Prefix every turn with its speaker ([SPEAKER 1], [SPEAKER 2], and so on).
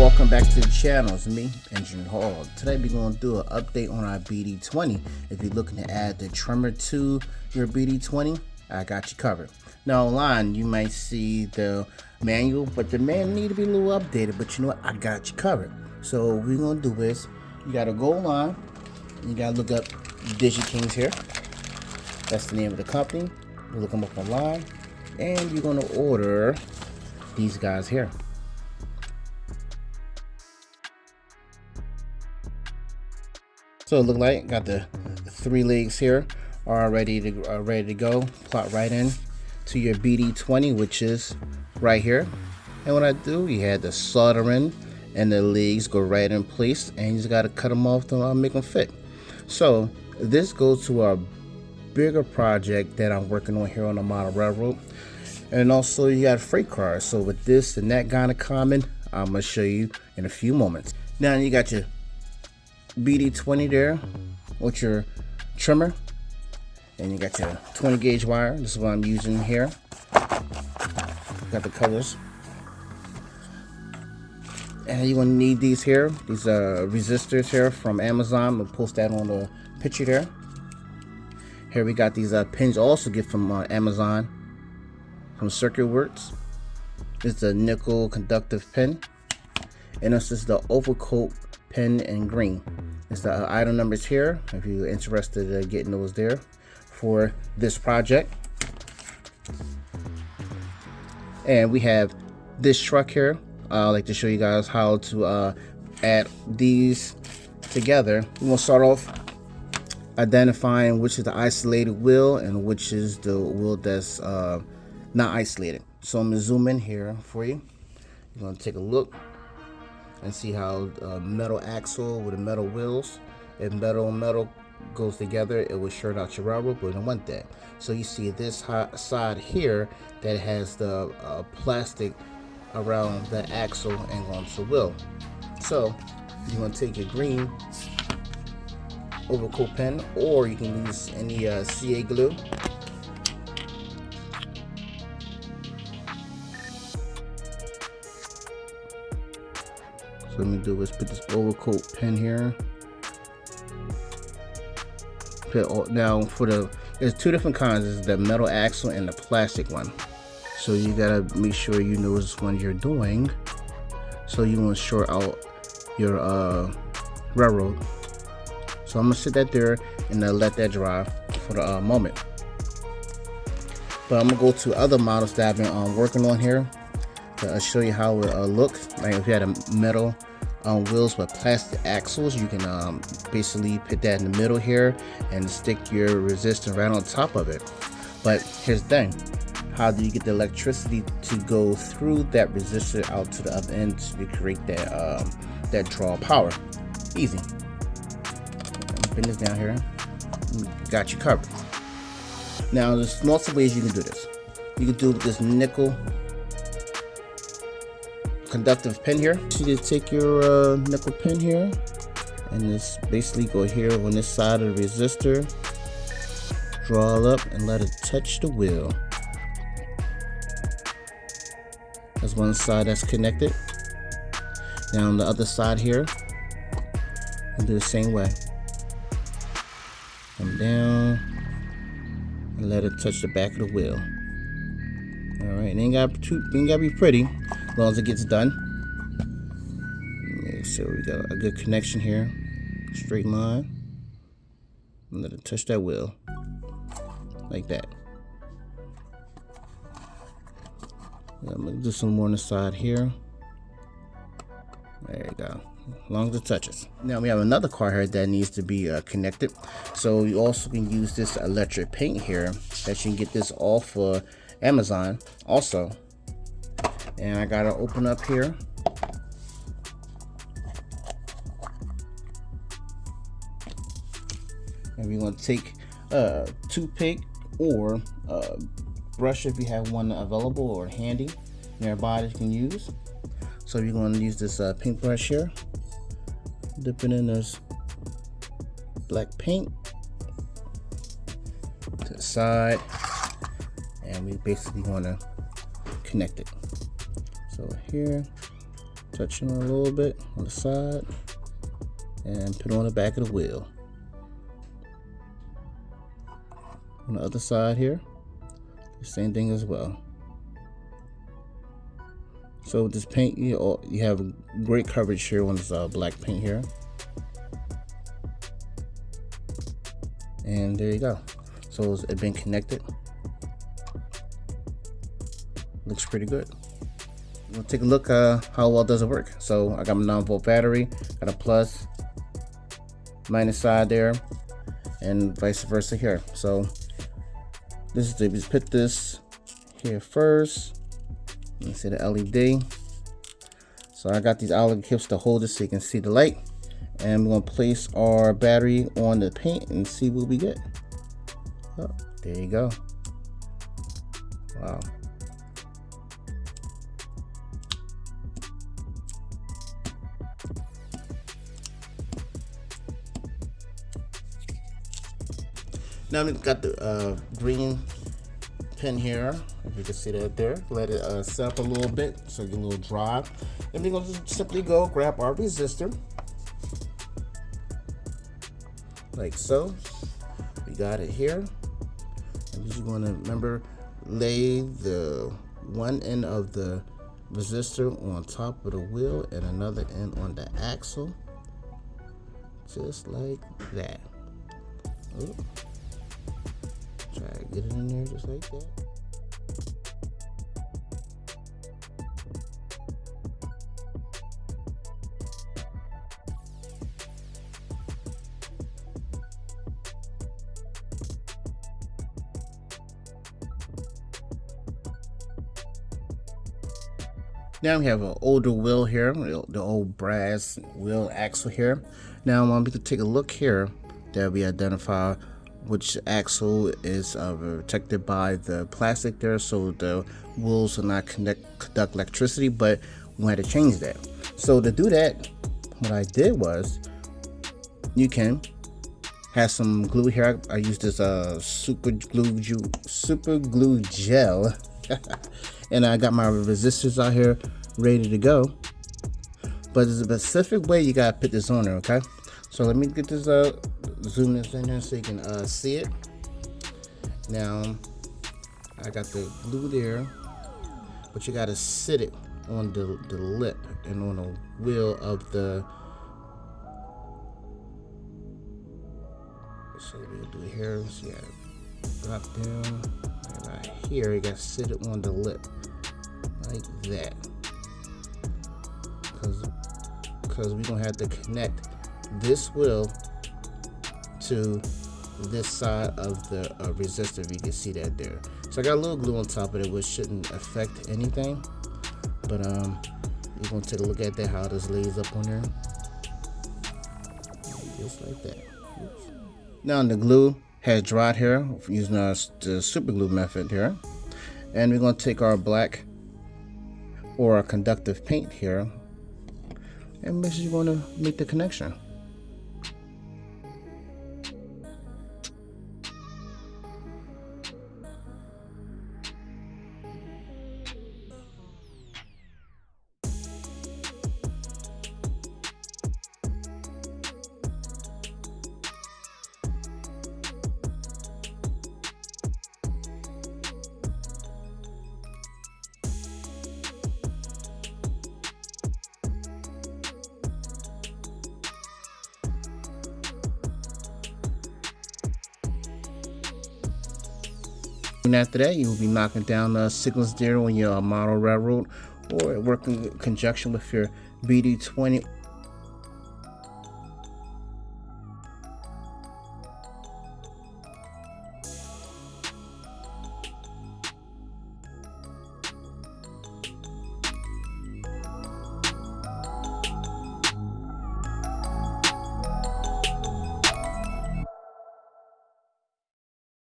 [SPEAKER 1] welcome back to the channel. It's me, Engineer Hall. Today we're going to do an update on our BD20. If you're looking to add the trimmer to your BD20, I got you covered. Now online, you might see the manual, but the manual need to be a little updated, but you know what? I got you covered. So we're going to do is, you got to go online, you got to look up DigiKings here. That's the name of the company. You look them up online, and you're going to order these guys here. So it looked like got the three legs here are ready to uh, ready to go. Plot right in to your BD20, which is right here. And what I do, you had the soldering and the legs go right in place, and you just got to cut them off to uh, make them fit. So this goes to a bigger project that I'm working on here on the model railroad. And also you got freight cars. So with this and that kind of common, I'm gonna show you in a few moments. Now you got your BD20 there with your trimmer. And you got your 20 gauge wire. This is what I'm using here. Got the colors. And you're gonna need these here these uh, resistors here from Amazon. We'll post that on the picture there. Here we got these uh, pins also get from uh, Amazon. From Circuit Works. It's a nickel conductive pin. And this is the overcoat pen and green. It's the item numbers here if you're interested in getting those there for this project. And we have this truck here. Uh, I'd like to show you guys how to uh, add these together. Gonna start off identifying which is the isolated wheel and which is the wheel that's uh, not isolated. So I'm gonna zoom in here for you. You're gonna take a look and see how uh, metal axle with the metal wheels if metal and metal goes together it will short out your railroad but we don't want that so you see this side here that has the uh, plastic around the axle and onto the wheel. So you're going to take your green overcoat pen or you can use any uh, CA glue let me do is put this overcoat pen here. Put now for the there's two different kinds. There's the metal axle and the plastic one. So you gotta make sure you know which one you're doing. So you want to short out your uh, railroad. So I'm gonna sit that there and uh, let that dry for the uh, moment. But I'm gonna go to other models that I've been um, working on here to show you how it uh, looks. Like if you had a metal um, wheels with plastic axles. You can um, basically put that in the middle here and stick your resistor right on top of it. But here's the thing. How do you get the electricity to go through that resistor out to the other end to create that um, that draw power? Easy. Pin this down here. Got you covered. Now there's lots of ways you can do this. You can do this nickel conductive pin here. You take your uh, nickel pin here and just basically go here on this side of the resistor, draw it up and let it touch the wheel. That's one side that's connected. Now on the other side here, we'll do the same way. Come down and let it touch the back of the wheel. Alright, it ain't got too ain't gotta be pretty as long as it gets done. Sure we got a good connection here. Straight line. Let it touch that wheel. Like that. I'm gonna do some more on the side here. There you go. As long as it touches. Now we have another car here that needs to be uh, connected. So you also can use this electric paint here that you can get this off of Amazon also and I gotta open up here. And we're gonna take a toothpick or a brush if you have one available or handy nearby that you can use. So you're to use this uh, paint brush here. Dip it in this black paint to the side. And we basically want to connect it so here touch it a little bit on the side and put on the back of the wheel. On the other side here, same thing as well. So with this paint, you, you have great coverage here on this uh, black paint here. And there you go. So it's been connected. Looks pretty good. We'll take a look uh, how well does it work. So I got my 9 volt battery, got a plus, minus side there, and vice versa here. So this is we put this here first. You see the LED. So I got these alligator clips to hold it so you can see the light. And we're gonna place our battery on the paint and see what we get. Oh, there you go. Wow. Now we've got the uh, green pin here, if you can see that there. Let it uh, set up a little bit so it get a little dry. And we're going to simply go grab our resistor. Like so. We got it here. We're just going to remember lay the one end of the resistor on top of the wheel and another end on the axle. Just like that. Ooh. To get it in there just like that. Now we have an older wheel here, the old brass wheel axle here. Now I want me to take a look here that we identify which axle is uh, protected by the plastic there so the wheels will not connect, conduct electricity but we had to change that. So to do that what I did was you can have some glue here. I, I used this uh, super glue super glue gel. And I got my resistors out here ready to go. But there's a specific way you gotta put this on there okay? So let me get this uh zoom this in here so you can uh, see it. Now, I got the glue there, but you got to sit it on the, the lip and on the wheel of the so we'll do here so you drop down right here you gotta sit it on the lip like that because because we're gonna have to connect this wheel to this side of the uh, resistor you can see that there. So I got a little glue on top of it which shouldn't affect anything. But um you're gonna take a look at that how this lays up on there. Just like that. Oops. now the glue has dried here using our, the super glue method here. And we're to take our black or our conductive paint here. And is going to make the connection And after that, you will be knocking down the signals there on your uh, model railroad or working in conjunction with your BD20